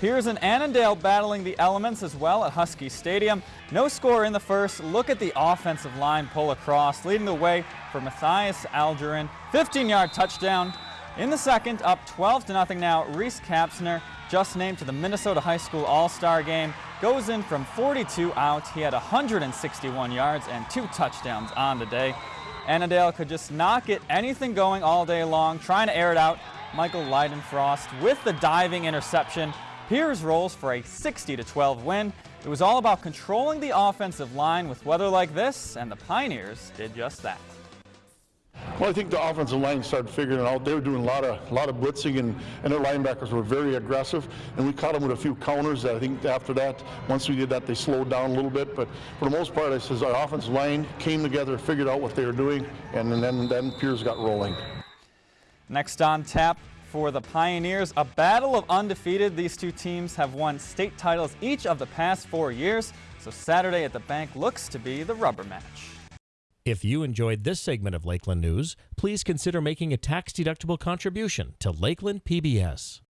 Pierz and Annandale battling the elements as well at Husky Stadium. No score in the first. Look at the offensive line pull across, leading the way for Matthias Algerin. 15-yard touchdown. In the second, up 12 to nothing now, Reese Kapsner, just named to the Minnesota High School All-Star Game, goes in from 42 out. He had 161 yards and two touchdowns on the day. Annandale could just not get anything going all day long, trying to air it out. Michael Leidenfrost with the diving interception. Pierz rolls for a 60-12 win. It was all about controlling the offensive line with weather like this, and the Pioneers did just that. Well, I think the offensive line started figuring it out. They were doing a lot of a lot of blitzing, and, and their linebackers were very aggressive. And we caught them with a few counters. That I think after that, once we did that, they slowed down a little bit. But for the most part, I says our offensive line came together, figured out what they were doing, and, and then then Pierz got rolling. Next on tap for the Pioneers, a battle of undefeated. These two teams have won state titles each of the past four years. So Saturday at the bank looks to be the rubber match. If you enjoyed this segment of Lakeland News, please consider making a tax-deductible contribution to Lakeland PBS.